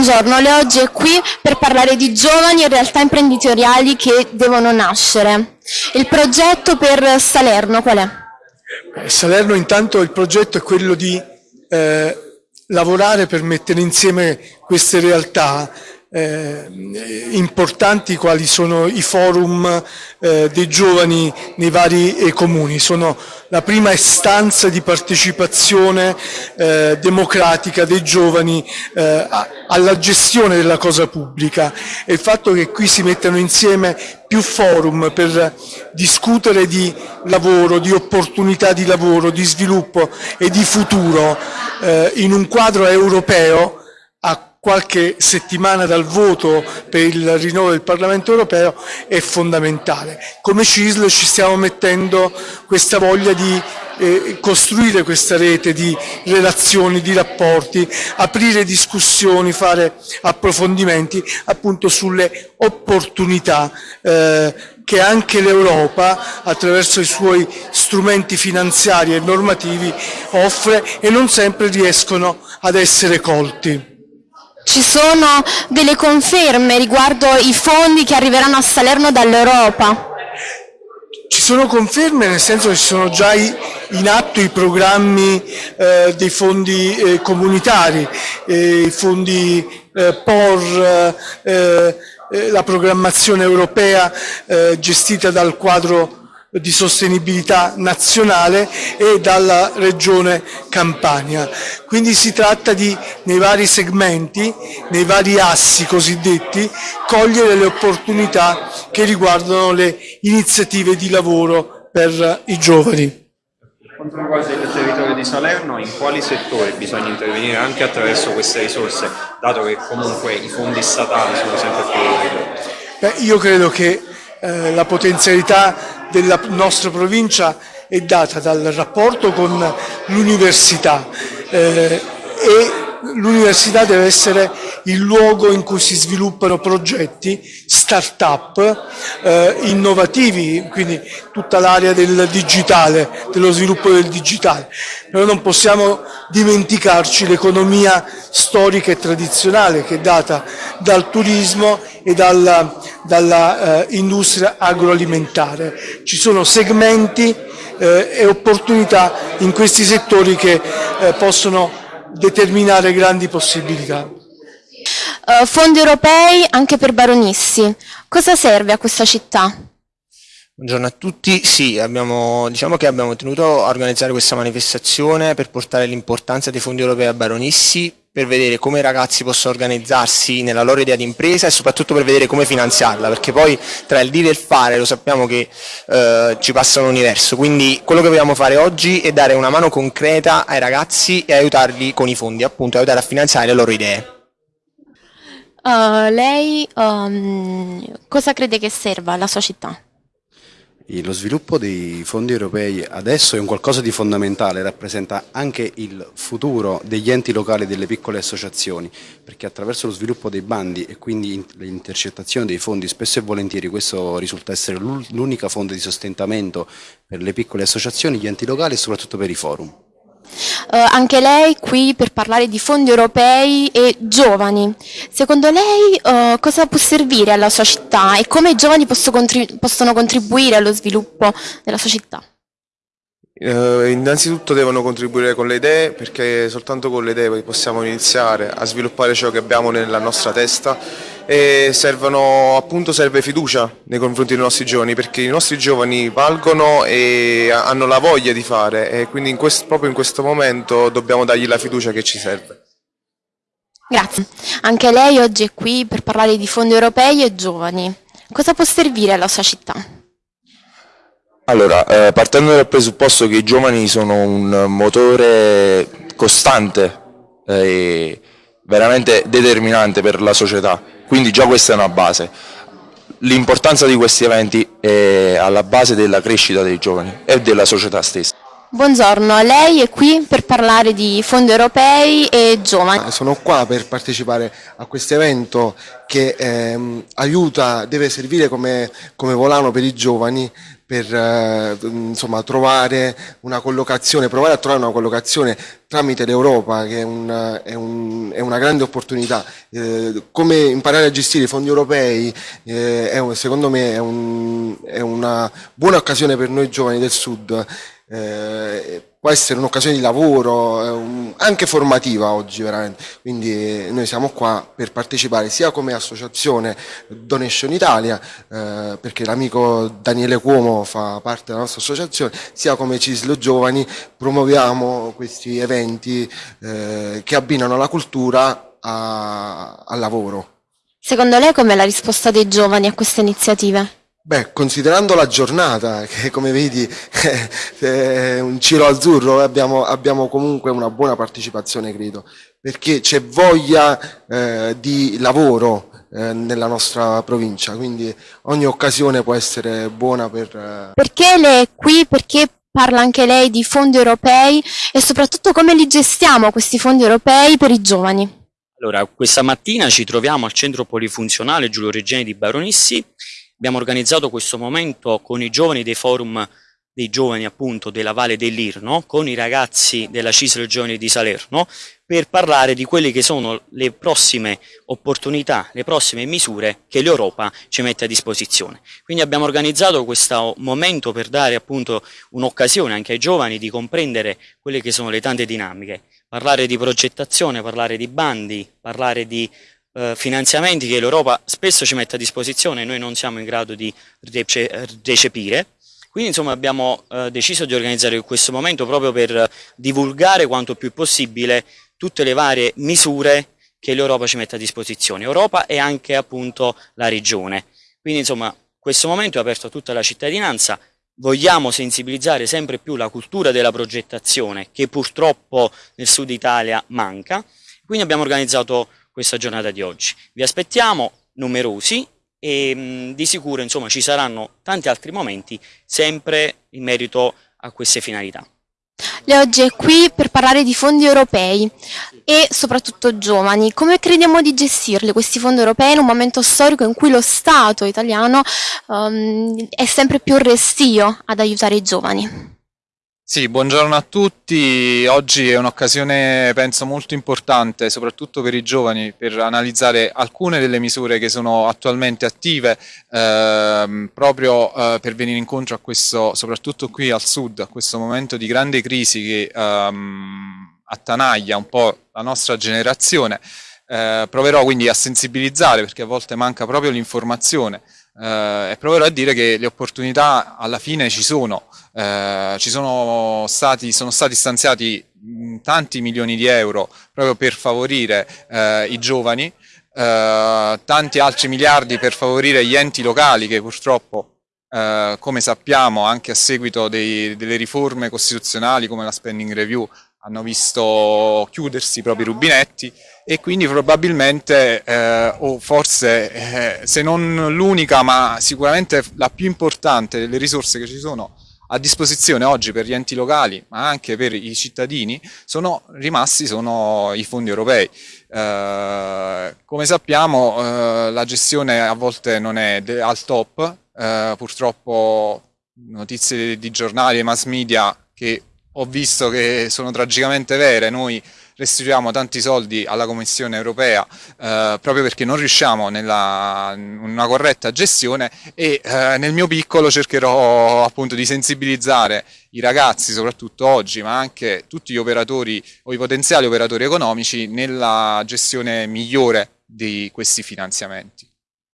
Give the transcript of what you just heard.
buongiorno, lei oggi è qui per parlare di giovani e realtà imprenditoriali che devono nascere. Il progetto per Salerno qual è? Eh, Salerno intanto il progetto è quello di eh, lavorare per mettere insieme queste realtà eh, importanti quali sono i forum eh, dei giovani nei vari eh, comuni, sono la prima istanza di partecipazione eh, democratica dei giovani eh, alla gestione della cosa pubblica. E il fatto che qui si mettano insieme più forum per discutere di lavoro, di opportunità di lavoro, di sviluppo e di futuro in un quadro europeo qualche settimana dal voto per il rinnovo del Parlamento europeo è fondamentale. Come CISL ci stiamo mettendo questa voglia di eh, costruire questa rete di relazioni, di rapporti, aprire discussioni, fare approfondimenti appunto sulle opportunità eh, che anche l'Europa attraverso i suoi strumenti finanziari e normativi offre e non sempre riescono ad essere colti. Ci sono delle conferme riguardo i fondi che arriveranno a Salerno dall'Europa? Ci sono conferme nel senso che ci sono già in atto i programmi eh, dei fondi eh, comunitari, eh, i fondi eh, POR, eh, eh, la programmazione europea gestita dal quadro di sostenibilità nazionale e dalla regione Campania. Quindi si tratta di, nei vari segmenti, nei vari assi cosiddetti, cogliere le opportunità che riguardano le iniziative di lavoro per i giovani. Quanto riguarda il territorio di Salerno, in quali settori bisogna intervenire anche attraverso queste risorse, dato che comunque i fondi statali sono sempre più... Beh, io credo che eh, la potenzialità della nostra provincia è data dal rapporto con l'università. Eh, e l'università deve essere il luogo in cui si sviluppano progetti, start-up eh, innovativi, quindi tutta l'area del digitale, dello sviluppo del digitale. Però non possiamo dimenticarci l'economia storica e tradizionale che è data dal turismo e dalla, dalla eh, agroalimentare. Ci sono segmenti eh, e opportunità in questi settori che eh, possono determinare grandi possibilità. Uh, fondi europei anche per Baronissi. Cosa serve a questa città? Buongiorno a tutti, sì, abbiamo, diciamo che abbiamo tenuto a organizzare questa manifestazione per portare l'importanza dei fondi europei a Baronissi, per vedere come i ragazzi possono organizzarsi nella loro idea di impresa e soprattutto per vedere come finanziarla, perché poi tra il dire e il fare lo sappiamo che eh, ci passa un universo, quindi quello che vogliamo fare oggi è dare una mano concreta ai ragazzi e aiutarli con i fondi, appunto aiutare a finanziare le loro idee. Uh, lei um, cosa crede che serva alla sua città? Lo sviluppo dei fondi europei adesso è un qualcosa di fondamentale, rappresenta anche il futuro degli enti locali e delle piccole associazioni, perché attraverso lo sviluppo dei bandi e quindi l'intercettazione dei fondi spesso e volentieri questo risulta essere l'unica fonte di sostentamento per le piccole associazioni, gli enti locali e soprattutto per i forum. Uh, anche lei qui per parlare di fondi europei e giovani. Secondo lei uh, cosa può servire alla sua città e come i giovani posso contrib possono contribuire allo sviluppo della sua città? Uh, innanzitutto devono contribuire con le idee perché soltanto con le idee possiamo iniziare a sviluppare ciò che abbiamo nella nostra testa e servono, appunto serve fiducia nei confronti dei nostri giovani perché i nostri giovani valgono e hanno la voglia di fare e quindi in questo, proprio in questo momento dobbiamo dargli la fiducia che ci serve. Grazie. Anche lei oggi è qui per parlare di fondi europei e giovani. Cosa può servire alla sua città? Allora, eh, partendo dal presupposto che i giovani sono un motore costante eh, e veramente determinante per la società, quindi già questa è una base. L'importanza di questi eventi è alla base della crescita dei giovani e della società stessa. Buongiorno, lei è qui per parlare di fondi europei e giovani. Sono qua per partecipare a questo evento che ehm, aiuta, deve servire come, come volano per i giovani per eh, insomma, trovare una collocazione, provare a trovare una collocazione tramite l'Europa che è, un, è, un, è, una grande opportunità. Eh, come imparare a gestire i fondi europei eh, è, secondo me è, un, è una buona occasione per noi giovani del Sud eh, può essere un'occasione di lavoro, un, anche formativa oggi veramente, quindi noi siamo qua per partecipare sia come associazione Donation Italia, eh, perché l'amico Daniele Cuomo fa parte della nostra associazione, sia come Cislo Giovani promuoviamo questi eventi eh, che abbinano la cultura a, al lavoro. Secondo lei com'è la risposta dei giovani a queste iniziative? Beh, considerando la giornata, che come vedi è un ciro azzurro, abbiamo, abbiamo comunque una buona partecipazione, credo, perché c'è voglia eh, di lavoro eh, nella nostra provincia, quindi ogni occasione può essere buona per... Eh... Perché lei è qui? Perché parla anche lei di fondi europei e soprattutto come li gestiamo questi fondi europei per i giovani? Allora, questa mattina ci troviamo al centro polifunzionale Giulio Reggiani di Baronissi Abbiamo organizzato questo momento con i giovani dei forum dei giovani appunto della Valle dell'Irno, con i ragazzi della CISL Giovani di Salerno, per parlare di quelle che sono le prossime opportunità, le prossime misure che l'Europa ci mette a disposizione. Quindi abbiamo organizzato questo momento per dare appunto un'occasione anche ai giovani di comprendere quelle che sono le tante dinamiche, parlare di progettazione, parlare di bandi, parlare di eh, finanziamenti che l'Europa spesso ci mette a disposizione e noi non siamo in grado di recepire. Quindi insomma abbiamo eh, deciso di organizzare questo momento proprio per divulgare quanto più possibile tutte le varie misure che l'Europa ci mette a disposizione, Europa e anche appunto la regione. Quindi insomma questo momento è aperto a tutta la cittadinanza, vogliamo sensibilizzare sempre più la cultura della progettazione che purtroppo nel sud Italia manca, quindi abbiamo organizzato questa giornata di oggi. Vi aspettiamo numerosi e mh, di sicuro insomma, ci saranno tanti altri momenti sempre in merito a queste finalità. Lei oggi è qui per parlare di fondi europei e soprattutto giovani. Come crediamo di gestirli questi fondi europei in un momento storico in cui lo Stato italiano um, è sempre più restio ad aiutare i giovani? Sì, buongiorno a tutti. Oggi è un'occasione, penso, molto importante, soprattutto per i giovani, per analizzare alcune delle misure che sono attualmente attive, ehm, proprio eh, per venire incontro a questo, soprattutto qui al sud, a questo momento di grande crisi che ehm, attanaglia un po' la nostra generazione. Eh, proverò quindi a sensibilizzare, perché a volte manca proprio l'informazione, eh, e proverò a dire che le opportunità alla fine ci sono, eh, ci sono stati, sono stati stanziati mh, tanti milioni di euro proprio per favorire eh, i giovani, eh, tanti altri miliardi per favorire gli enti locali che purtroppo Uh, come sappiamo anche a seguito dei, delle riforme costituzionali come la spending review hanno visto chiudersi i propri rubinetti e quindi probabilmente, eh, o forse eh, se non l'unica, ma sicuramente la più importante delle risorse che ci sono a disposizione oggi per gli enti locali, ma anche per i cittadini, sono rimasti sono i fondi europei. Eh, come sappiamo eh, la gestione a volte non è al top, eh, purtroppo notizie di giornali e mass media che ho visto che sono tragicamente vere, noi restituiamo tanti soldi alla Commissione europea eh, proprio perché non riusciamo nella, una corretta gestione e eh, nel mio piccolo cercherò appunto di sensibilizzare i ragazzi soprattutto oggi ma anche tutti gli operatori o i potenziali operatori economici nella gestione migliore di questi finanziamenti.